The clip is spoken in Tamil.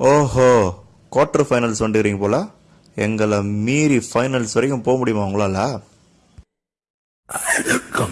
ஓஹோ குவார்ட்டர் ஃபைனல்ஸ் வந்துடுறீங்க போல. எங்களை மீறி ஃபைனல்ஸ் வரைக்கும் போக முடியுமா உங்களால? அதுக்கு